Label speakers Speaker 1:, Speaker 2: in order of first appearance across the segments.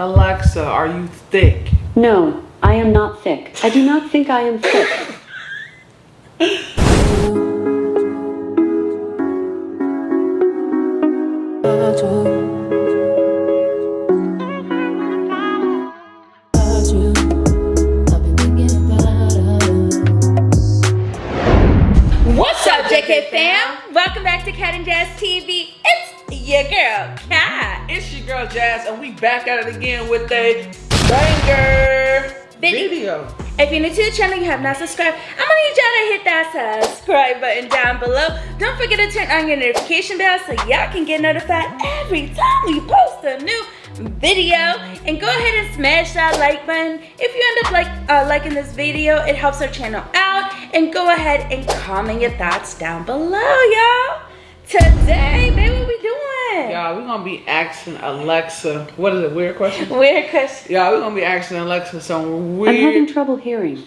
Speaker 1: Alexa, are you thick?
Speaker 2: No, I am not thick. I do not think I am thick.
Speaker 3: What's up, JK fam? Welcome back to Cat and Jazz TV. Your girl, Cat.
Speaker 1: It's your girl Jazz, and we back at it again with a banger
Speaker 3: Video.
Speaker 1: video.
Speaker 3: If you're new to the channel, you have not subscribed, I'm gonna need y'all to hit that subscribe button down below. Don't forget to turn on your notification bell so y'all can get notified every time we post a new video. And go ahead and smash that like button. If you end up like uh, liking this video, it helps our channel out. And go ahead and comment your thoughts down below, y'all. Today, baby, what we doing?
Speaker 1: Y'all, we're gonna be asking Alexa. What is it? Weird question?
Speaker 3: Weird question.
Speaker 1: Y'all, we're gonna be asking Alexa some weird.
Speaker 2: I'm having trouble hearing.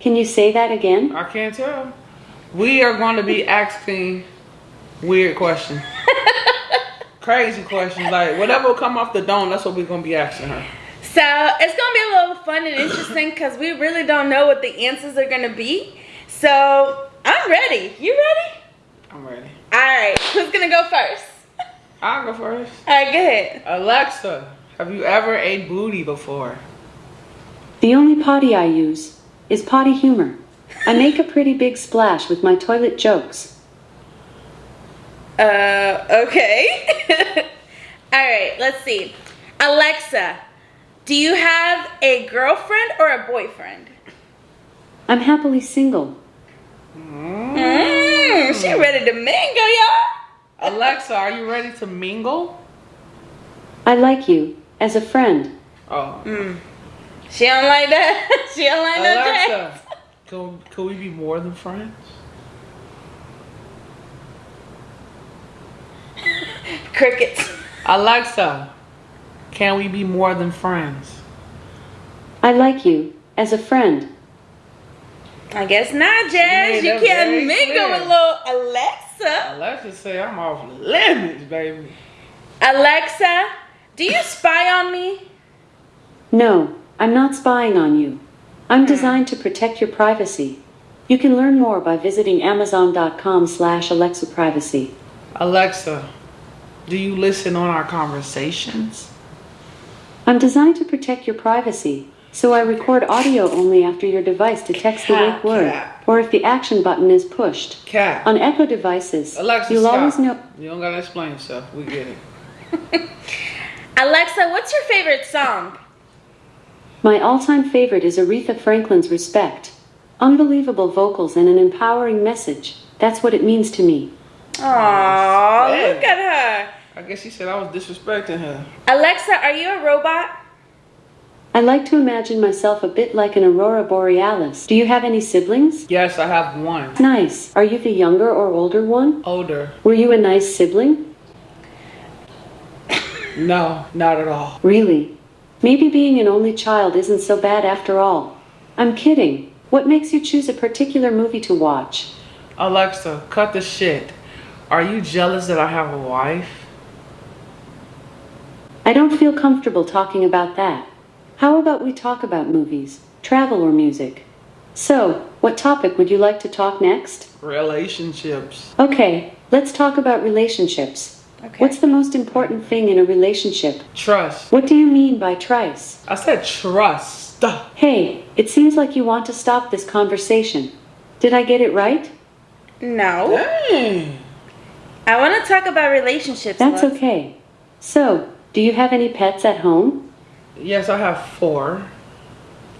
Speaker 2: Can you say that again?
Speaker 1: I can't tell. We are going to be asking weird questions. Crazy questions. Like, whatever will come off the dome, that's what we're going to be asking her.
Speaker 3: So it's gonna be a little fun and interesting because we really don't know what the answers are gonna be. So I'm ready. You ready?
Speaker 1: I'm ready.
Speaker 3: All right. Who's gonna go first?
Speaker 1: I'll go first.
Speaker 3: All right, go ahead.
Speaker 1: Alexa, have you ever ate booty before?
Speaker 2: The only potty I use is potty humor. I make a pretty big splash with my toilet jokes.
Speaker 3: Uh, okay. All right. Let's see. Alexa, do you have a girlfriend or a boyfriend?
Speaker 2: I'm happily single.
Speaker 3: Mm, she ready to mingle, y'all.
Speaker 1: Alexa, are you ready to mingle?
Speaker 2: I like you as a friend.
Speaker 1: Oh. Hmm.
Speaker 3: She don't like that. she don't like that.
Speaker 1: Alexa, can, can we be more than friends?
Speaker 3: Crickets.
Speaker 1: Alexa, can we be more than friends?
Speaker 2: I like you as a friend.
Speaker 3: I guess not, Jazz.
Speaker 1: made
Speaker 3: You can't mingle
Speaker 1: clear.
Speaker 3: with little Alexa.
Speaker 1: Alexa say I'm off limits, baby.
Speaker 3: Alexa, do you spy on me?
Speaker 2: No, I'm not spying on you. I'm hmm. designed to protect your privacy. You can learn more by visiting amazon.com slash Alexa privacy.
Speaker 1: Alexa, do you listen on our conversations?
Speaker 2: I'm designed to protect your privacy, so I record audio only after your device detects the wake word
Speaker 1: cat.
Speaker 2: or if the action button is pushed.
Speaker 1: Cat.
Speaker 2: On Echo devices,
Speaker 1: Alexa,
Speaker 2: you'll
Speaker 1: stop.
Speaker 2: always know.
Speaker 1: You don't gotta explain yourself. We get it.
Speaker 3: Alexa, what's your favorite song?
Speaker 2: My all-time favorite is Aretha Franklin's Respect. Unbelievable vocals and an empowering message. That's what it means to me.
Speaker 3: Aww,
Speaker 1: Yeah.
Speaker 3: look at her.
Speaker 1: I guess she said I was disrespecting her.
Speaker 3: Alexa, are you a robot?
Speaker 2: I like to imagine myself a bit like an aurora borealis. Do you have any siblings?
Speaker 1: Yes, I have one.
Speaker 2: Nice. Are you the younger or older one?
Speaker 1: Older.
Speaker 2: Were you a nice sibling?
Speaker 1: No, not at all.
Speaker 2: Really? Maybe being an only child isn't so bad after all. I'm kidding. What makes you choose a particular movie to watch?
Speaker 1: Alexa, cut the shit. Are you jealous that I have a wife?
Speaker 2: I don't feel comfortable talking about that. How about we talk about movies, travel, or music? So, what topic would you like to talk next?
Speaker 1: Relationships.
Speaker 2: Okay, let's talk about relationships.
Speaker 3: Okay.
Speaker 2: What's the most important thing in a relationship?
Speaker 1: Trust.
Speaker 2: What do you mean by trice?
Speaker 1: I said trust.
Speaker 2: Hey, it seems like you want to stop this conversation. Did I get it right?
Speaker 3: No.
Speaker 1: Dang.
Speaker 3: I want to talk about relationships.
Speaker 2: That's
Speaker 3: love.
Speaker 2: okay. So, do you have any pets at home?
Speaker 1: Yes, I have four.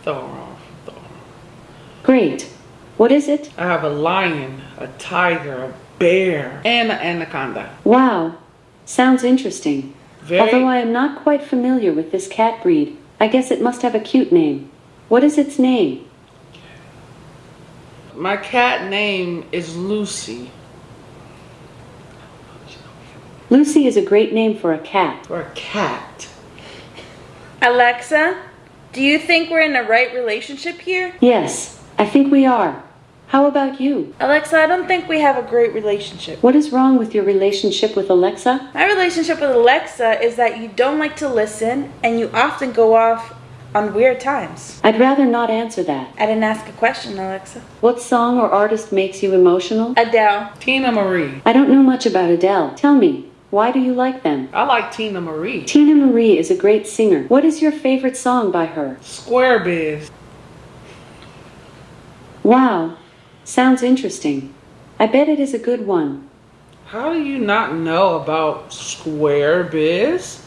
Speaker 1: Throw her off. Throw her off.
Speaker 2: Great. What is it?
Speaker 1: I have a lion, a tiger, a bear, and an anaconda.
Speaker 2: Wow. Sounds interesting.
Speaker 1: Very.
Speaker 2: Although I am not quite familiar with this cat breed, I guess it must have a cute name. What is its name?
Speaker 1: My cat name is Lucy.
Speaker 2: Lucy is a great name for a cat.
Speaker 1: For a cat.
Speaker 3: Alexa, do you think we're in the right relationship here?
Speaker 2: Yes, I think we are. How about you?
Speaker 3: Alexa, I don't think we have a great relationship.
Speaker 2: What is wrong with your relationship with Alexa?
Speaker 3: My relationship with Alexa is that you don't like to listen and you often go off on weird times.
Speaker 2: I'd rather not answer that.
Speaker 3: I didn't ask a question, Alexa.
Speaker 2: What song or artist makes you emotional?
Speaker 3: Adele.
Speaker 1: Teena Marie.
Speaker 2: I don't know much about Adele. Tell me, why do you like them?
Speaker 1: I like Teena Marie.
Speaker 2: Teena Marie is a great singer. What is your favorite song by her?
Speaker 1: Square Biz.
Speaker 2: Wow, sounds interesting. I bet it is a good one.
Speaker 1: How do you not know about Square Biz?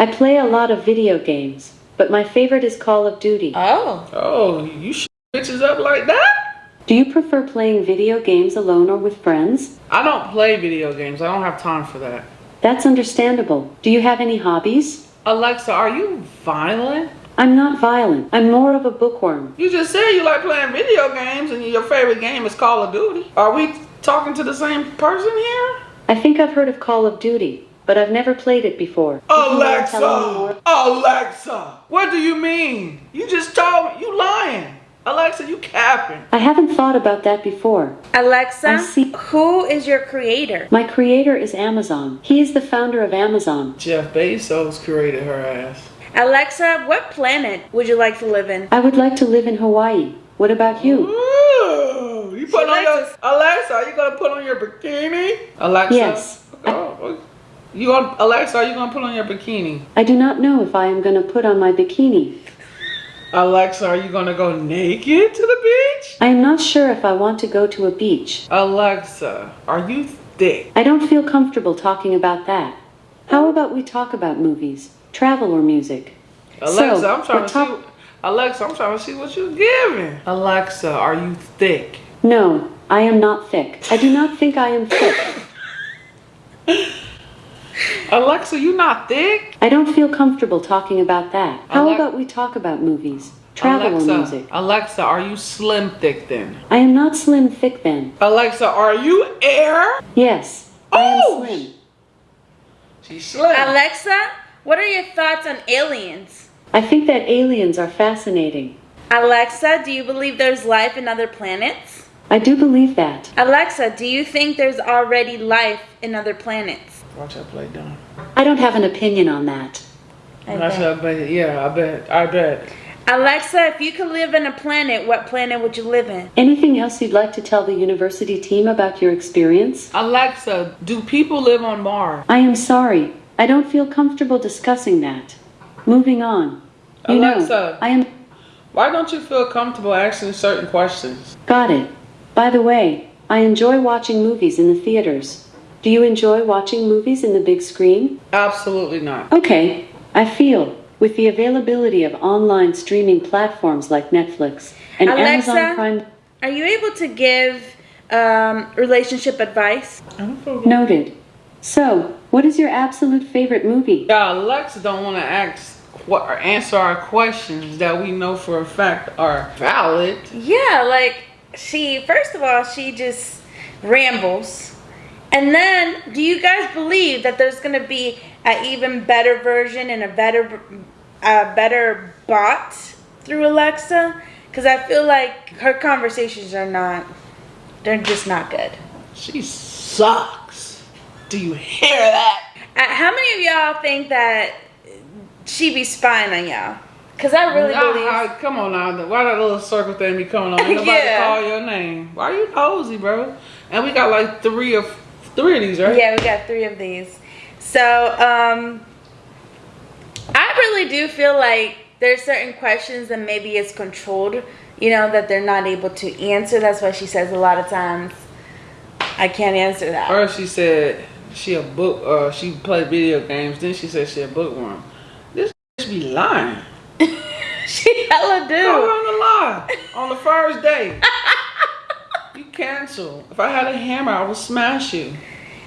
Speaker 2: I play a lot of video games, but my favorite is Call of Duty.
Speaker 3: Oh.
Speaker 1: Oh, you sh bitches up like that?
Speaker 2: Do you prefer playing video games alone or with friends?
Speaker 1: I don't play video games. I don't have time for that.
Speaker 2: That's understandable. Do you have any hobbies?
Speaker 1: Alexa, are you violent?
Speaker 2: I'm not violent. I'm more of a bookworm.
Speaker 1: You just said you like playing video games and your favorite game is Call of Duty. Are we talking to the same person here?
Speaker 2: I think I've heard of Call of Duty, but I've never played it before. Would you mind telling me more?
Speaker 1: Alexa! Alexa! What do you mean? You just told me. You lying. Alexa, you capping.
Speaker 2: I haven't thought about that before.
Speaker 3: Alexa,
Speaker 2: see.
Speaker 3: who is your creator?
Speaker 2: My creator is Amazon. He is the founder of Amazon.
Speaker 1: Jeff Bezos created her ass.
Speaker 3: Alexa, what planet would you like to live in?
Speaker 2: I would like to live in Hawaii. What about you?
Speaker 1: Ooh, you put
Speaker 3: She
Speaker 1: on your
Speaker 3: likes.
Speaker 1: Alexa. Are you gonna put on your bikini? Alexa.
Speaker 2: Yes.
Speaker 1: Oh, you gonna Alexa? Are you gonna put on your bikini?
Speaker 2: I do not know if I am going to put on my bikini.
Speaker 1: Alexa, are you gonna go naked to the beach?
Speaker 2: I am not sure if I want to go to a beach.
Speaker 1: Alexa, are you thick?
Speaker 2: I don't feel comfortable talking about that. How about we talk about movies, travel, or music?
Speaker 1: Alexa,
Speaker 2: So,
Speaker 1: I'm trying to see. Alexa, I'm trying to see what you're giving. Alexa, are you thick?
Speaker 2: No, I am not thick. I do not think I am thick.
Speaker 1: Alexa, you not thick?
Speaker 2: I don't feel comfortable talking about that. How
Speaker 1: Ale-
Speaker 2: about we talk about movies, travel,
Speaker 1: Alexa,
Speaker 2: or music?
Speaker 1: Alexa, are you slim thick then?
Speaker 2: I am not slim thick then.
Speaker 1: Alexa, are you air?
Speaker 2: Yes, I am
Speaker 1: Oh,
Speaker 2: slim.
Speaker 1: She's slim.
Speaker 3: Alexa, what are your thoughts on aliens?
Speaker 2: I think that aliens are fascinating.
Speaker 3: Alexa, do you believe there's life in other planets?
Speaker 2: I do believe that.
Speaker 3: Alexa, do you think there's already life in other planets?
Speaker 1: Watch her play dumb.
Speaker 2: I don't have an opinion on that.
Speaker 3: I
Speaker 1: That's
Speaker 3: bet.
Speaker 1: I bet. Yeah, I bet. I bet.
Speaker 3: Alexa, if you could live in a planet, what planet would you live in?
Speaker 2: Anything else you'd like to tell the university team about your experience?
Speaker 1: Alexa, do people live on Mars?
Speaker 2: I am sorry. I don't feel comfortable discussing that. Moving on. You
Speaker 1: Alexa.
Speaker 2: know, I am.
Speaker 1: Why don't you feel comfortable asking certain questions?
Speaker 2: Got it. By the way, I enjoy watching movies in the theaters. Do you enjoy watching movies in the big screen?
Speaker 1: Absolutely not.
Speaker 2: Okay, I feel, with the availability of online streaming platforms like Netflix and
Speaker 3: Alexa?
Speaker 2: Amazon Prime.
Speaker 3: Are you able to give um, relationship advice?
Speaker 1: I don't
Speaker 2: Noted. So, what is your absolute favorite movie?
Speaker 1: Yeah, Alexa don't want to ask what or answer our questions that we know for a fact are valid.
Speaker 3: Yeah, like she, first of all, she just rambles. And then, do you guys believe that there's going to be an even better version and a better, a better bot through Alexa? Because I feel like her conversations are not, they're just not good.
Speaker 1: She sucks. Do you hear that?
Speaker 3: Uh, how many of y'all think that she be spying on y'all? Because I really
Speaker 1: Nah,
Speaker 3: believe.
Speaker 1: how- come on now. Why that little circle thing be coming on? Ain't nobody
Speaker 3: Yeah.
Speaker 1: call your name. Why you nosy, bro? And we got like three of three of these, right?
Speaker 3: Yeah, we got three of these. So, um, I really do feel like there's certain questions that maybe it's controlled, you know, that they're not able to answer. That's why she says a lot of times, I can't answer that.
Speaker 1: Or she said she a book uh she played video games, then she said she a bookworm. This bitch be lying.
Speaker 3: she hella
Speaker 1: Call
Speaker 3: do.
Speaker 1: her on the lie on the first day. you cancel. If I had a hammer, I would smash you.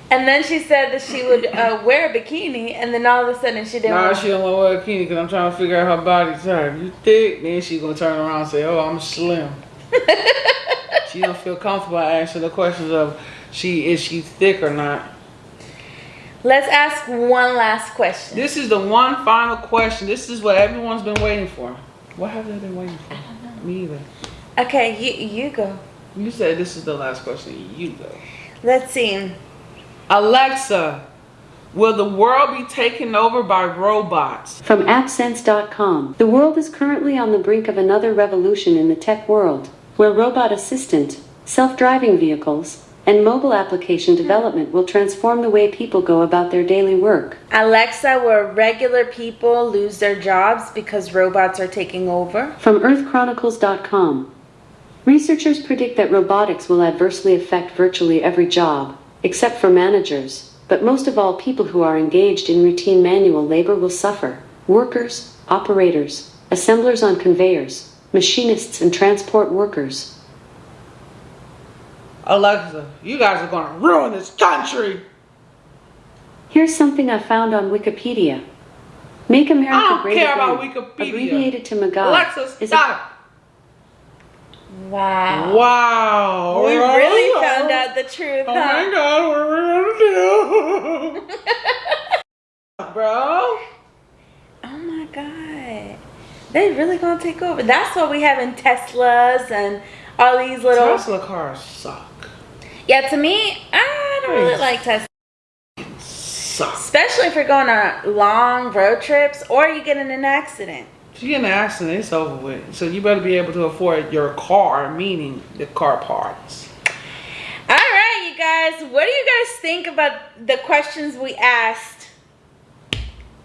Speaker 3: And then she said that she would uh, wear a bikini, and then all of a sudden she didn't.
Speaker 1: Nah,
Speaker 3: want-
Speaker 1: she don't want to wear a bikini because I'm trying to figure out her body type. You thick, then she gonna turn around and say, "Oh, I'm slim." she don't feel comfortable answering the questions of she is she thick or not.
Speaker 3: Let's ask one last question.
Speaker 1: This is the one final question. This is what everyone's been waiting for. What have they been waiting for? Me either.
Speaker 3: Okay, you you go.
Speaker 1: You said this is the last question. You go.
Speaker 3: Let's see.
Speaker 1: Alexa, will the world be taken over by robots?
Speaker 2: From AppSense.com, the world is currently on the brink of another revolution in the tech world, where robot assistant, self driving vehicles, and mobile application development will transform the way people go about their daily work.
Speaker 3: Alexa, will regular people lose their jobs because robots are taking over?
Speaker 2: From EarthChronicles.com, researchers predict that robotics will adversely affect virtually every job, except for managers, but most of all, people who are engaged in routine manual labor will suffer. Workers, operators, assemblers on conveyors, machinists, and transport workers.
Speaker 1: Alexa, you guys are gonna ruin this country.
Speaker 2: Here's something I found on Wikipedia. Make America
Speaker 1: I don't
Speaker 2: Great
Speaker 1: care
Speaker 2: Again,
Speaker 1: about Wikipedia.
Speaker 2: abbreviated to MAGA,
Speaker 1: Alexa,
Speaker 2: is a
Speaker 1: stop.
Speaker 3: Wow.
Speaker 1: Wow.
Speaker 3: We really found out the truth,
Speaker 1: Oh my god, what are we gonna do? Bro.
Speaker 3: Oh my god. They really gonna take over. That's why we having Teslas and all these little
Speaker 1: Tesla cars suck.
Speaker 3: Yeah, to me, I don't really like Tesla.
Speaker 1: Suck.
Speaker 3: Especially if you're going on long road trips or you get in an accident.
Speaker 1: You get in an accident, it's over with. So you better be able to afford your car, meaning the car parts.
Speaker 3: All right, you guys, what do you guys think about the questions we asked?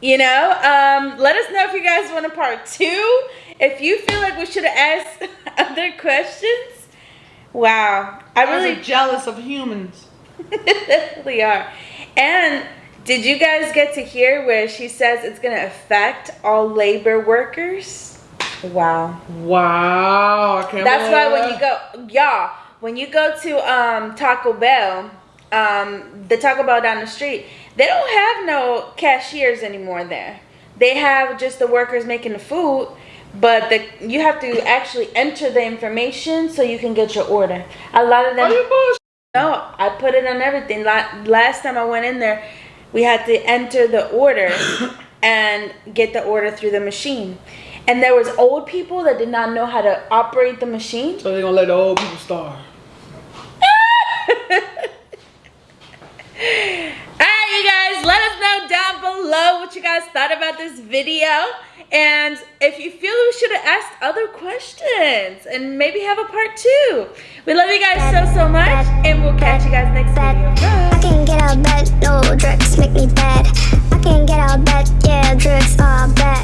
Speaker 3: You know, um, let us know if you guys want a part two. If you feel like we should have asked other questions. Wow, I really
Speaker 1: jealous of humans.
Speaker 3: definitely are. And did you guys get to hear where she says it's going to affect all labor workers? Wow.
Speaker 1: Wow,
Speaker 3: That's why when you go, y'all, when you go to um, Taco Bell, um, the Taco Bell down the street, they don't have no cashiers anymore there. They have just the workers making the food, but the you have to actually enter the information so you can get your order. A lot of them.
Speaker 1: Are you bullshit?
Speaker 3: No, I put it on everything. La- Last time I went in there, we had to enter the order and get the order through the machine. And there was old people that did not know how to operate the machine.
Speaker 1: So they're gonna let the old people starve.
Speaker 3: Alright, you guys, let us know down below what you guys thought about this video. And if you feel we should have asked other questions and maybe have a part two. We love you guys so, so much. And we'll catch you guys next video. Bye.
Speaker 4: Out bed, no drugs make me bad. I can get out bed, yeah, drugs are bad.